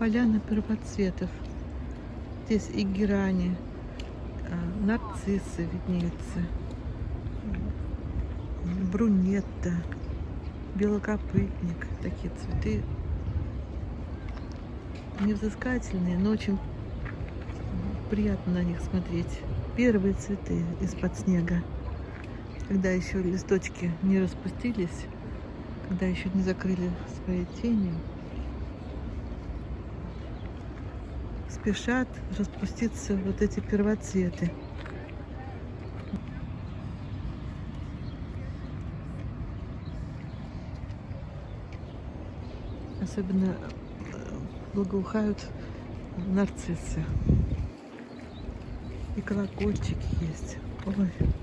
поляна первоцветов. Здесь и герани, а, нарциссы виднеются, брунетта, белокопытник. Такие цветы невзыскательные, но очень приятно на них смотреть. Первые цветы из-под снега, когда еще листочки не распустились, когда еще не закрыли свои тени. Спешат распуститься вот эти первоцветы. Особенно э, благоухают нарциссы. И колокольчики есть. Ой.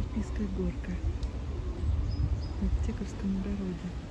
Альпийская горка в Аптековском огороде.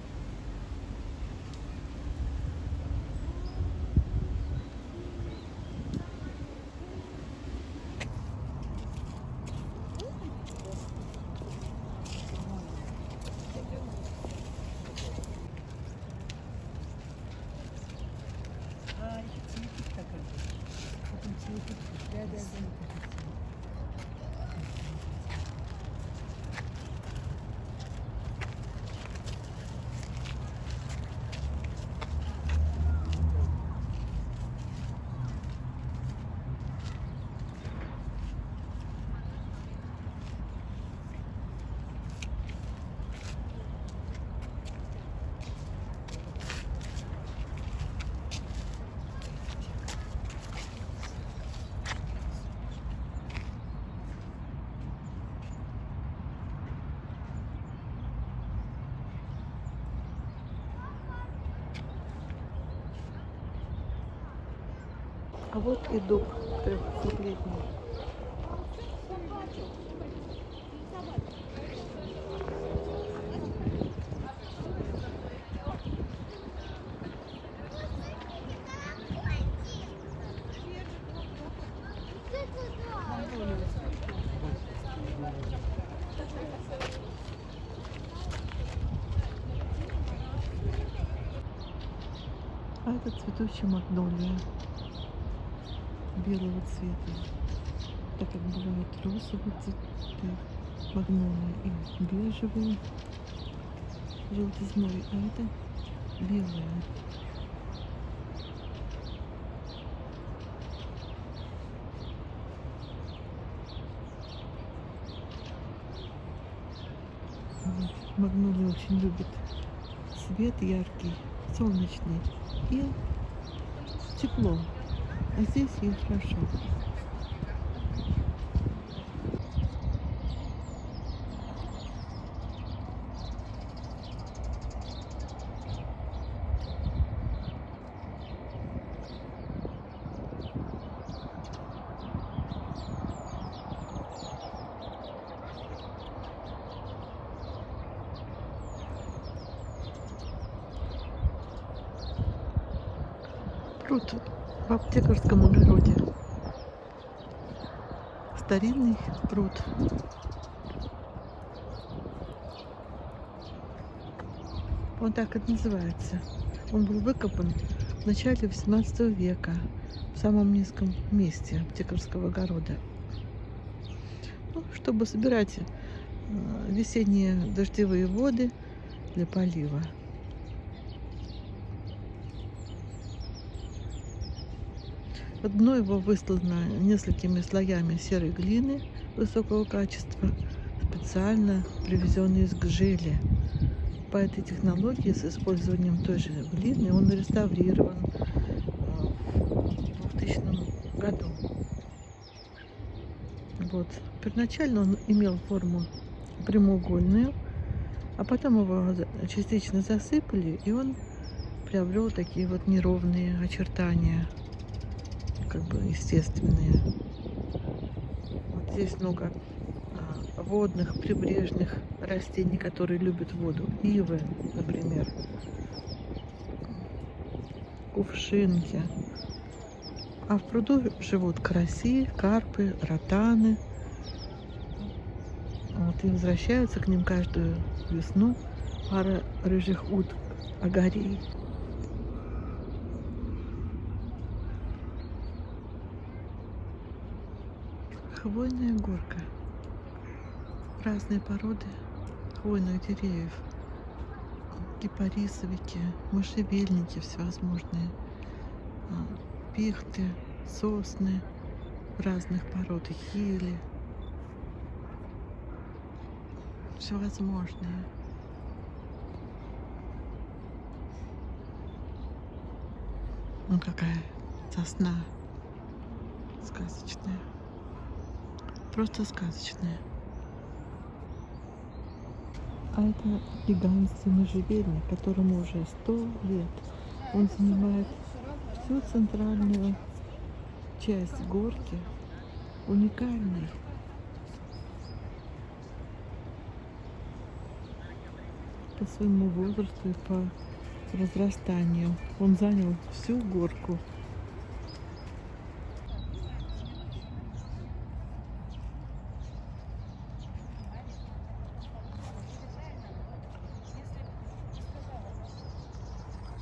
А вот и дуб трехлетний. А это цветущая магнолия белого цвета. Так как бывают розовые цветы, магнолия и бежевые, желтизной, а это белые. Магнолия очень любит свет яркий, солнечный и тепло. А здесь ей хорошо. В аптекарском огороде. Старинный пруд. Он так и называется. Он был выкопан в начале 18 века в самом низком месте аптекарского огорода. Ну, чтобы собирать э, весенние дождевые воды для полива. Дно его выслано несколькими слоями серой глины высокого качества, специально привезенный из Гжели. По этой технологии с использованием той же глины он реставрирован э, в 2000 году. Вот. Первоначально он имел форму прямоугольную, а потом его частично засыпали, и он приобрел такие вот неровные очертания, как бы естественные. Вот здесь много а, водных, прибрежных растений, которые любят воду. Ивы, например. Кувшинки. А в пруду живут караси, карпы, ротаны. Вот, и возвращаются к ним каждую весну пара рыжих уток, агарей. Хвойная горка. Разные породы хвойных деревьев. Кипарисовики, можжевельники всевозможные, а, пихты, сосны разных пород, ели. Всевозможные. Ну какая сосна сказочная. Просто сказочная. А это гигантский можжевельник, которому уже сто лет. Он занимает всю центральную часть горки. Уникальный. По своему возрасту и по разрастанию. Он занял всю горку.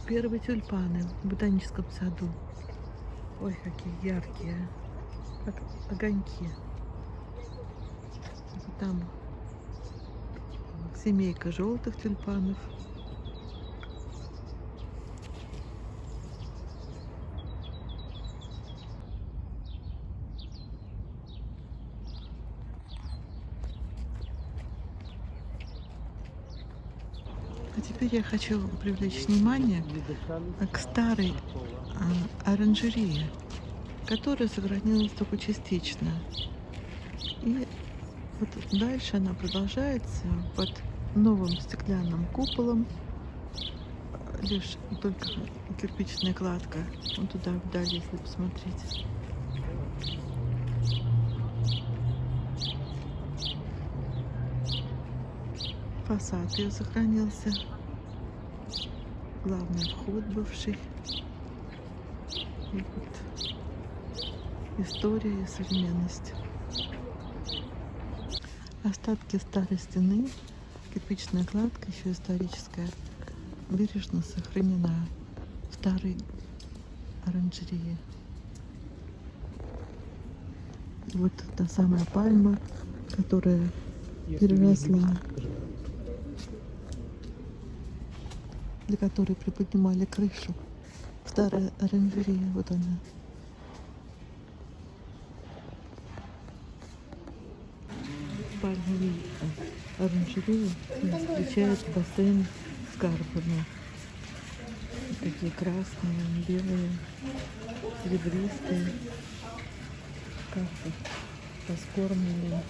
Первые тюльпаны в ботаническом саду. Ой, какие яркие. Как огоньки. Там семейка желтых тюльпанов. Теперь я хочу привлечь внимание к старой а, оранжерее, которая сохранилась только частично. И вот дальше она продолжается под новым стеклянным куполом. Лишь только кирпичная кладка. Вот туда вдали, если посмотреть. Фасад ее сохранился. Главный вход бывший. И вот история и современность. Остатки старой стены, кирпичная кладка, еще историческая, бережно сохранена в старой оранжерее. И вот та самая пальма, которая переросла, для которой приподнимали крышу. Старая оранжерея, вот она. Пальмовый оранжерею встречает бассейн с карпами. Такие красные, белые, серебристые карпы раскормленные.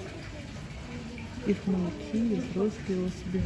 Их мелкие, взрослые особи.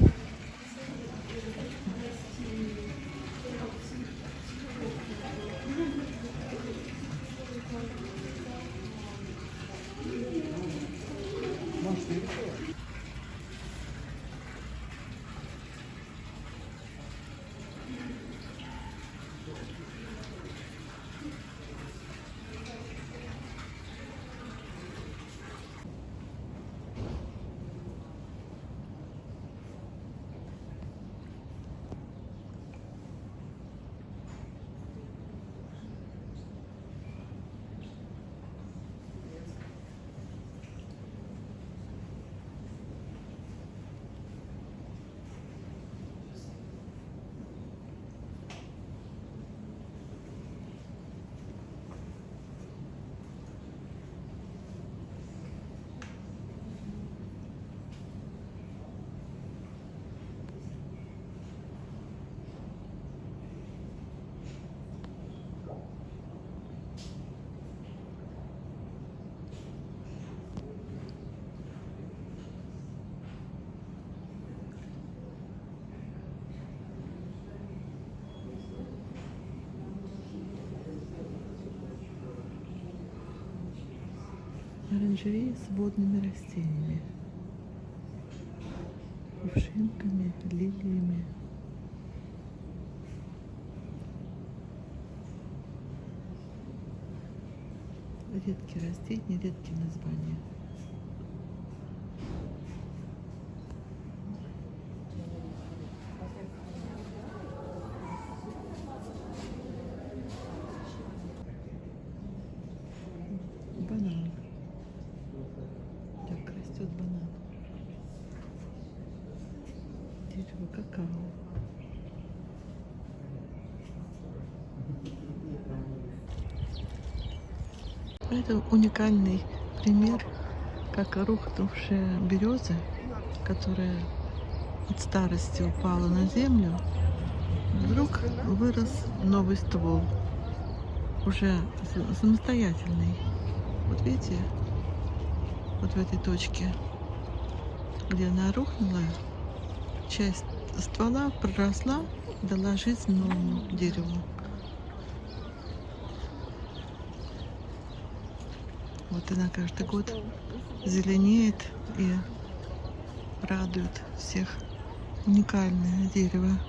Оранжерея с водными растениями. Кувшинками, лилиями. Редкие растения, редкие названия. Это уникальный пример, как рухнувшая береза, которая от старости упала на землю, вдруг вырос новый ствол, уже самостоятельный. Вот видите, вот в этой точке, где она рухнула, часть ствола проросла, дала жизнь новому дереву. Вот она каждый год зеленеет и радует всех. Уникальное дерево.